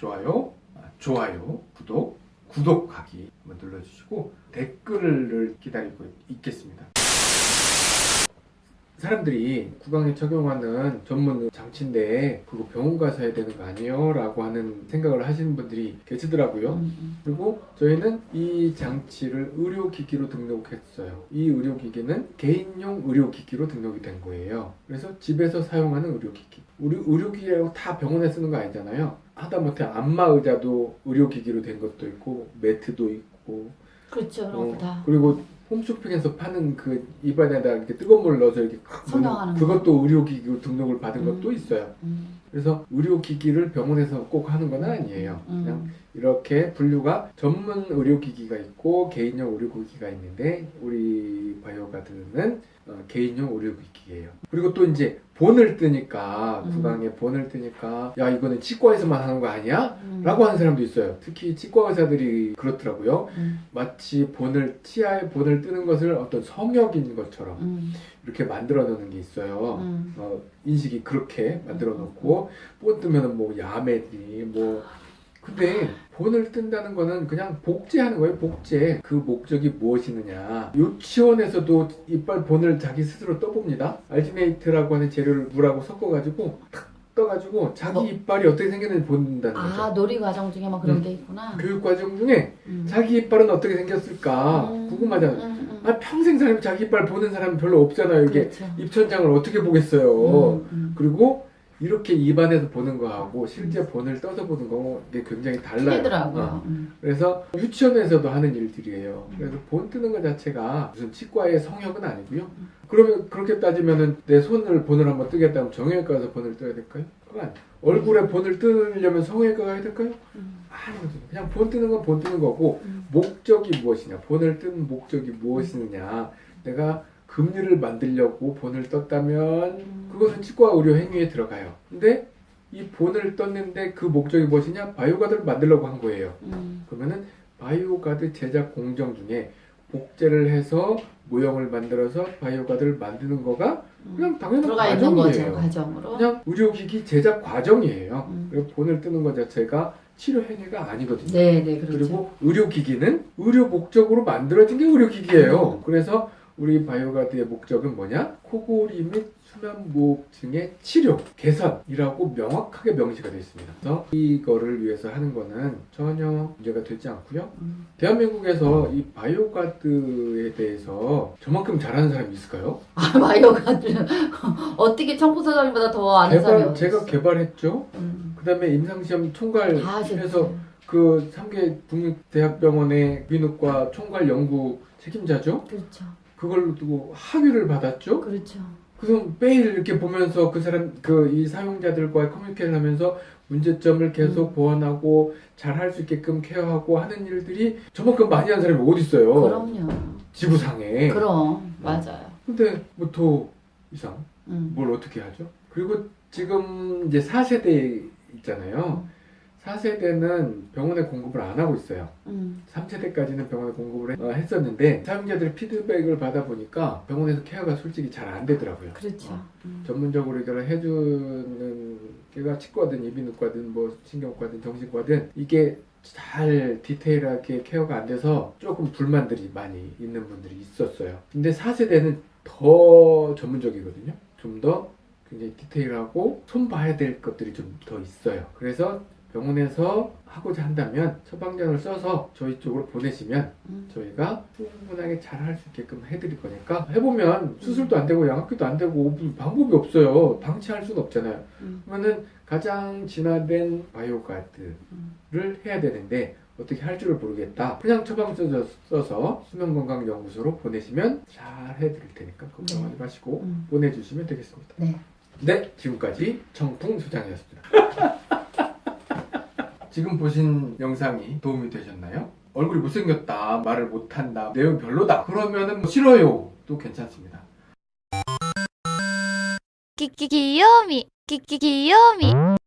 좋아요, 아, 좋아요, 구독, 구독하기 한번 눌러주시고 댓글을 기다리고 있겠습니다. 사람들이 구강에 적용하는 전문 장치인데 그거 병원 가서 해야 되는 거 아니에요? 라고 하는 생각을 하시는 분들이 계시더라고요. 음, 그리고 저희는 이 장치를 의료기기로 등록했어요. 이 의료기기는 개인용 의료기기로 등록이 된 거예요. 그래서 집에서 사용하는 의료기기. 우리 의료기기라고 다 병원에 쓰는 거 아니잖아요. 하다못해 안마 의자도 의료기기로 된 것도 있고 매트도 있고 그렇죠. 어, 다. 그리고 홈쇼핑에서 파는 그 입안에다 이렇게 뜨거운 물 넣어서 이렇게 거. 그것도 의료기기로 등록을 받은 음. 것도 있어요. 음, 그래서 의료기기를 병원에서 꼭 하는 건 아니에요. 그냥 음, 이렇게 분류가 전문 의료기기가 있고 개인용 의료기기가 있는데 우리 바이오가드는 어, 개인용 의료기기예요. 그리고 또 이제 본을 뜨니까 음. 구강에 본을 뜨니까 야 이거는 치과에서만 하는 거 아니야? 음, 라고 하는 사람도 있어요. 특히 치과 의사들이 그렇더라고요. 음, 마치 본을 치아에 본을 뜨는 것을 어떤 성역인 것처럼 음, 이렇게 만들어 놓는 게 있어요. 음. 어, 인식이 그렇게 만들어 놓고 본 뜨면은 뭐 야매들이 뭐 근데 본을 뜬다는 거는 그냥 복제하는 거예요 복제 그 목적이 무엇이느냐 유치원에서도 이빨 본을 자기 스스로 떠봅니다 알지네이트라고 하는 재료를 물하고 섞어 가지고 탁 떠가지고 자기 뭐? 이빨이 어떻게 생겼는지 본다는 아 거죠 놀이 과정 중에 뭐 그런 음. 게 있구나. 교육 과정 중에 음. 자기 이빨은 어떻게 생겼을까 음, 궁금하잖아요 음, 음. 아 평생 살면 자기 이빨 보는 사람 별로 없잖아요 이게 그렇죠. 입천장을 어떻게 보겠어요 음, 음. 그리고 이렇게 입안에서 보는 거하고 실제 본을 떠서 보는 거 이게 굉장히 달라요. 어. 틀리더라고요. 음. 그래서 유치원에서도 하는 일들이에요. 그래서 본 뜨는 것 자체가 무슨 치과의 성역은 아니고요. 그러면 그렇게 따지면은 내 손을 본을 한번 뜨겠다면 정형외과 가서 본을 떠야 될까요? 그건 아니에요. 얼굴에 본을 뜨려면 성형외과 가야 될까요? 음. 아니거든요. 그냥 본 뜨는 건 본 뜨는 거고 음. 목적이 무엇이냐, 본을 뜬 목적이 무엇이느냐, 내가 금니를 만들려고 본을 떴다면 음. 그것은 치과 의료 행위에 들어가요. 근데 이 본을 떴는데 그 목적이 무엇이냐? 바이오가드를 만들려고 한 거예요. 음. 그러면은 바이오가드 제작 공정 중에 복제를 해서 모형을 만들어서 바이오가드를 만드는 거가 음. 그냥 당연한 들어가 있는 거죠 과정이에요. 과정으로. 그냥 의료기기 제작 과정이에요. 음. 그리고 본을 뜨는 것 자체가 치료 행위가 아니거든요. 네, 네, 그렇죠. 그리고 의료기기는 의료 목적으로 만들어진 게 의료기기예요. 그래서 우리 바이오가드의 목적은 뭐냐? 코골이 및 수면무호흡증의 치료, 개선이라고 명확하게 명시가 되어 있습니다. 그래서 이거를 위해서 하는 거는 전혀 문제가 되지 않고요. 음. 대한민국에서 이 바이오가드에 대해서 저만큼 잘하는 사람이 있을까요? 아 바이오가드 어떻게 청포소장님보다 더 아는 사람이 개발, 어디 제가? 개발했죠. 음. 그 다음에 임상시험 총괄 다 하셨죠. 해서 그 3개 국립대학병원의 이비인후과 총괄 연구 책임자죠. 그렇죠. 그걸로 두고 학위를 받았죠. 그렇죠. 그래서 매일 이렇게 보면서 그 사람 그 이 사용자들과 커뮤니케이션 하면서 문제점을 계속 음. 보완하고 잘 할 수 있게끔 케어하고 하는 일들이 저만큼 많이 하는 사람이 어디 있어요? 그럼요. 지구상에. 그럼 맞아요. 근데 뭐 더 이상 음. 뭘 어떻게 하죠? 그리고 지금 이제 4세대 있잖아요. 4세대는 병원에 공급을 안 하고 있어요. 음. 3세대까지는 병원에 공급을 해- 어, 했었는데 사용자들의 피드백을 받아보니까 병원에서 케어가 솔직히 잘 안 되더라고요. 그렇죠. 어, 음. 전문적으로 이걸 해주는 게가 치과든 이비인후과든 뭐 신경과든 정신과든 이게 잘 디테일하게 케어가 안 돼서 조금 불만들이 많이 있는 분들이 있었어요. 근데 4세대는 더 전문적이거든요. 좀 더 굉장히 디테일하고 손 봐야 될 것들이 좀 더 있어요. 그래서 병원에서 하고자 한다면 처방전을 써서 저희 쪽으로 보내시면 음. 저희가 충분하게 잘 할 수 있게끔 해드릴 거니까 해보면 수술도 안 되고 양압기도 안 되고 무슨 방법이 없어요. 방치할 수는 없잖아요. 음. 그러면은 가장 진화된 바이오 가드를 음. 해야 되는데 어떻게 할 줄을 모르겠다. 그냥 처방전 써서 수면건강연구소로 보내시면 잘 해드릴 테니까 걱정하지 마시고 음. 보내주시면 되겠습니다. 네. 네, 지금까지 청풍 소장이었습니다. 지금 보신 영상이 도움이 되셨나요? 얼굴이 못생겼다, 말을 못한다, 내용 별로다. 그러면은 뭐 싫어요. 또 괜찮습니다. 끼끼 귀요미 끼끼 귀요미.